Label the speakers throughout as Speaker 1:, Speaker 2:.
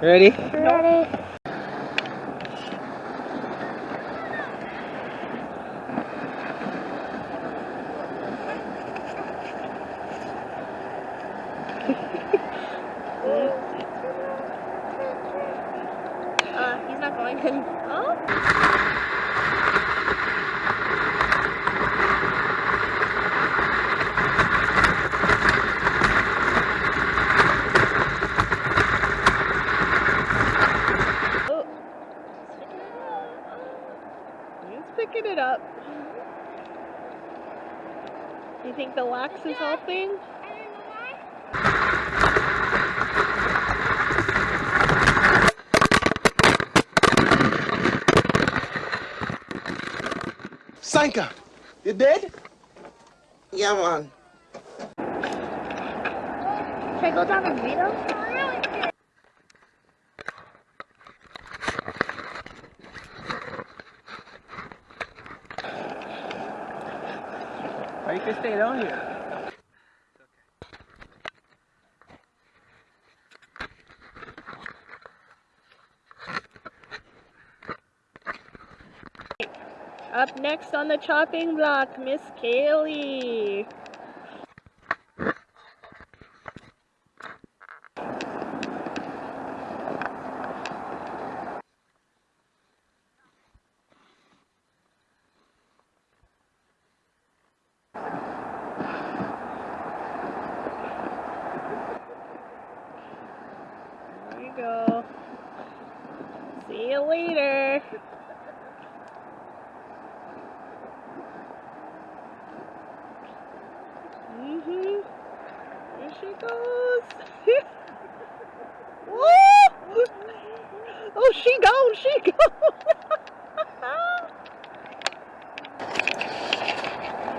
Speaker 1: Ready?
Speaker 2: Ready?
Speaker 3: Uh, he's not going. oh. Oh. He's picking it up. Do you think the wax is helping?
Speaker 4: Sanka, you dead?
Speaker 5: Yeah, man.
Speaker 2: Should I go down and read them?
Speaker 1: Or you can stay down here.
Speaker 3: Next on the chopping block, Miss Kaylee. There you go. See you later. Mm-hmm. There she goes. Woo! Oh, she gone, she gone.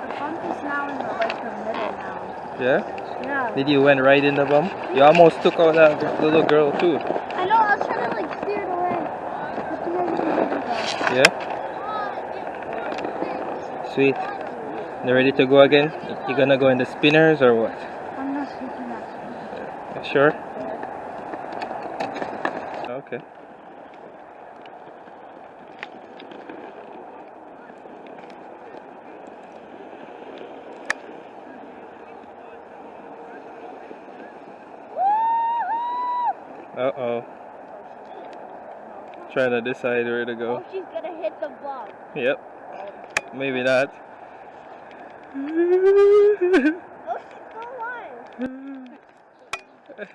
Speaker 2: The bump is now in the, like, the middle now.
Speaker 1: Yeah?
Speaker 2: Yeah.
Speaker 1: Did you went right in the bump? You almost took out that little girl too.
Speaker 2: I know, I was trying to, like, steer it away. But the other didn't go.
Speaker 1: Yeah? Sweet. You ready to go again? You gonna go in the spinners or what?
Speaker 2: I'm not speaking that.
Speaker 1: You Sure? Okay. Uh oh. Trying to decide where to go.
Speaker 2: Oh, she's gonna hit the bump.
Speaker 1: Yep. Maybe not.
Speaker 2: Oh, she's still alive.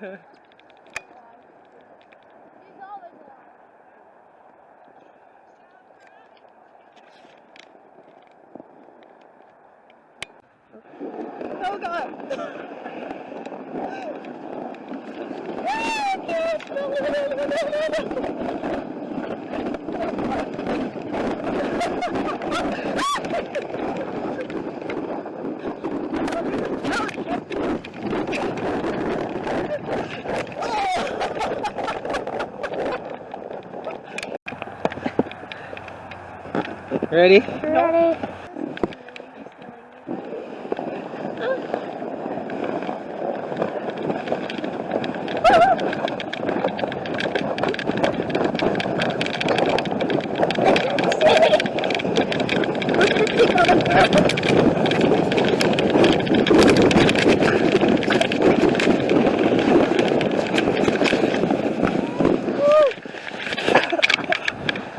Speaker 3: Oh God.
Speaker 1: Ready?
Speaker 2: Ready?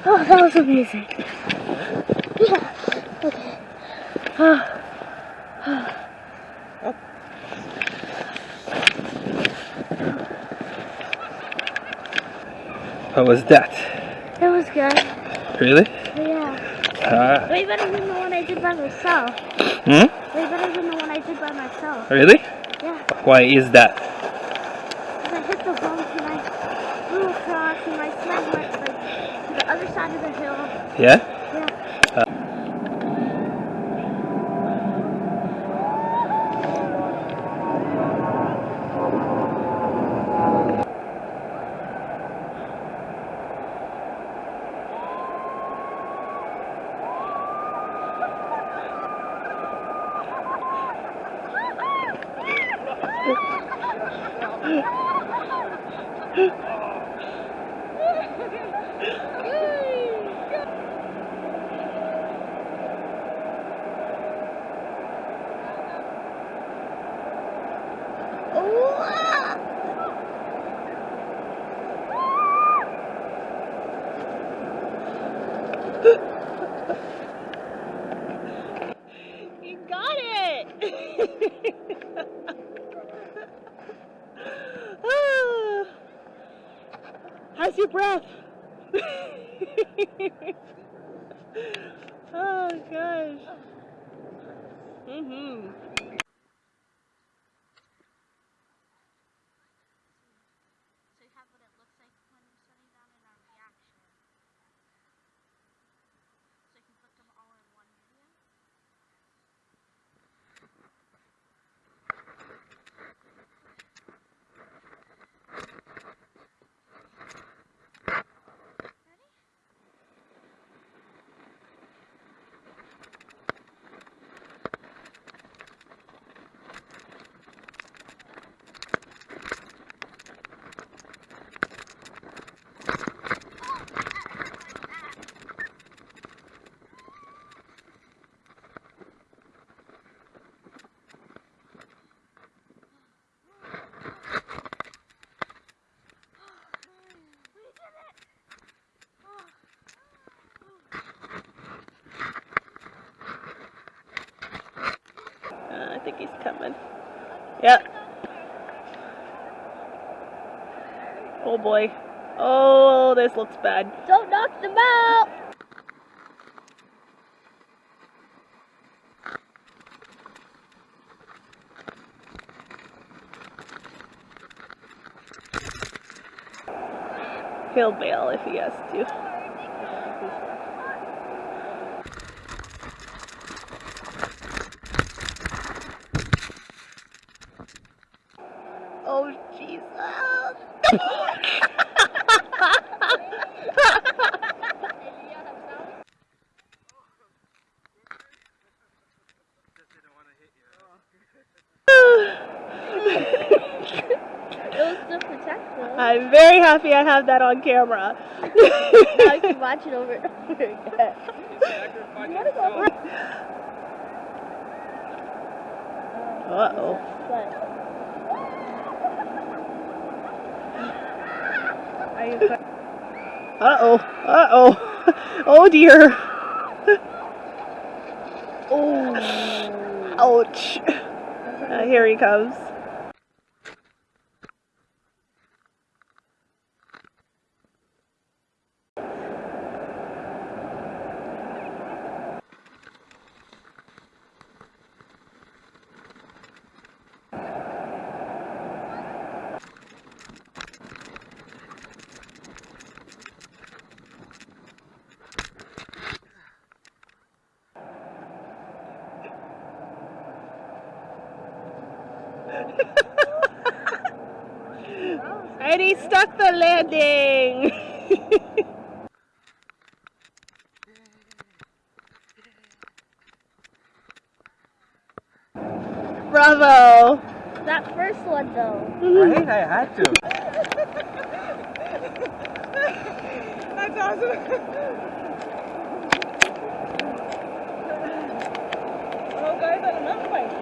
Speaker 2: Oh, that was amazing. Yeah. Okay. Oh.
Speaker 1: How was that?
Speaker 2: It was good.
Speaker 1: Really?
Speaker 2: Yeah.
Speaker 1: Ah.
Speaker 2: Way better than the one I did by myself.
Speaker 1: Hmm?
Speaker 2: Way better than the one I did by myself.
Speaker 1: Really?
Speaker 2: Yeah.
Speaker 1: Why is that?
Speaker 2: 'Cause I hit the bump and I flew across and I slid like, like to the other side of the hill.
Speaker 1: Yeah.
Speaker 3: oh. oh gosh. Mm-hmm.
Speaker 2: So you have what it looks like when you're setting down in our reaction. So you can put them all in one video. Ready? We did it!
Speaker 3: Think he's coming. Yep. Oh boy. Oh, this looks bad.
Speaker 2: Don't knock them out!
Speaker 3: He'll bail if he has to. Oh, Jesus.
Speaker 2: It was to protect them.
Speaker 3: I'm very happy I have that on camera.
Speaker 2: now I can watch it over and over again.
Speaker 3: Uh oh. Uh oh. Uh oh. Oh dear.
Speaker 2: oh,
Speaker 3: Ouch. Uh, here he comes. And he stuck the landing. Bravo.
Speaker 2: that first one though.
Speaker 1: Right? I had to.
Speaker 3: That's awesome. oh, guys, on another bike.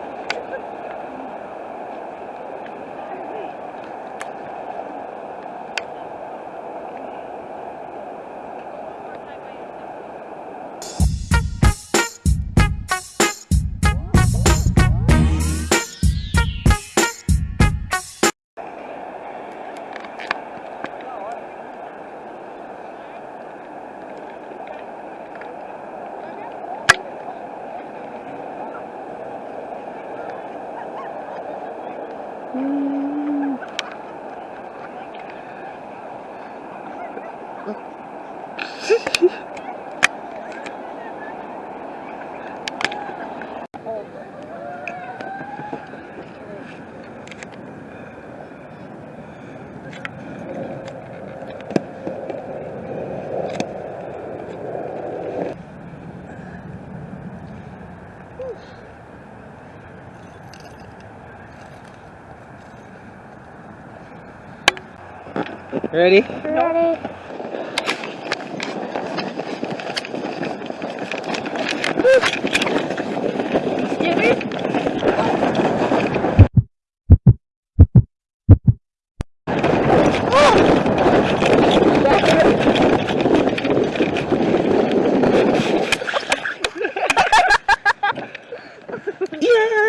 Speaker 1: Ready?
Speaker 2: Ready?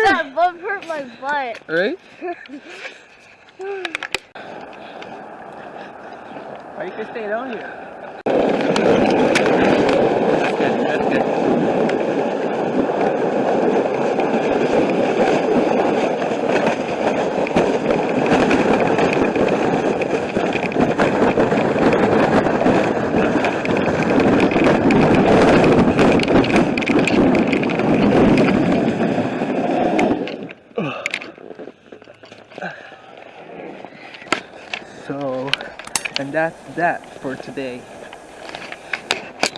Speaker 2: That bump hurt my butt.
Speaker 1: Right? You can stay down here. That's good, that's good. So, and that's that for today.